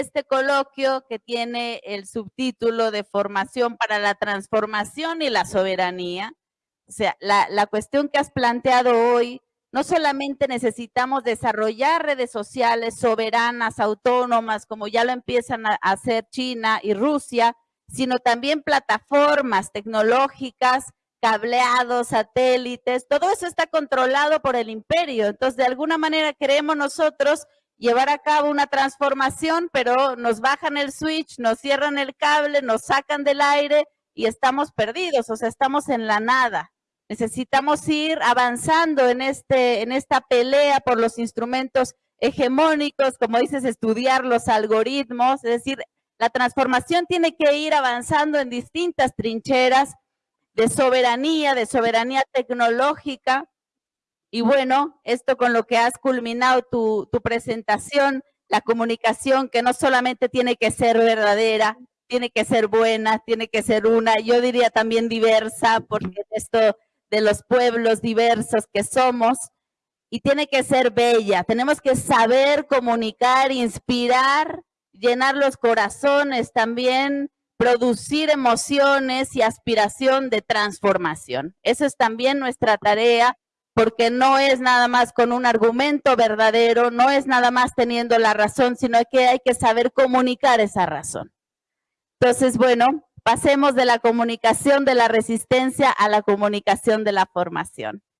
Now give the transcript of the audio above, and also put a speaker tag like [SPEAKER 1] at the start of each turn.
[SPEAKER 1] este coloquio que tiene el subtítulo de Formación para la Transformación y la Soberanía. O sea, la, la cuestión que has planteado hoy, no solamente necesitamos desarrollar redes sociales soberanas, autónomas, como ya lo empiezan a hacer China y Rusia, sino también plataformas tecnológicas, cableados, satélites, todo eso está controlado por el imperio. Entonces, de alguna manera queremos nosotros llevar a cabo una transformación, pero nos bajan el switch, nos cierran el cable, nos sacan del aire y estamos perdidos, o sea, estamos en la nada. Necesitamos ir avanzando en, este, en esta pelea por los instrumentos hegemónicos, como dices, estudiar los algoritmos, es decir, la transformación tiene que ir avanzando en distintas trincheras de soberanía, de soberanía tecnológica. Y bueno, esto con lo que has culminado tu, presentación, la comunicación que no solamente tiene que ser verdadera, tiene que ser buena, tiene que ser una, yo diría también diversa, porque esto de los pueblos diversos que somos, y tiene que ser bella. Tenemos que saber comunicar, inspirar llenar los corazones también, producir emociones y aspiración de transformación. Esa es también nuestra tarea porque no es nada más con un argumento verdadero, no es nada más teniendo la razón, sino que hay que saber comunicar esa razón. Entonces, bueno, pasemos de la comunicación de la resistencia a la comunicación de la formación.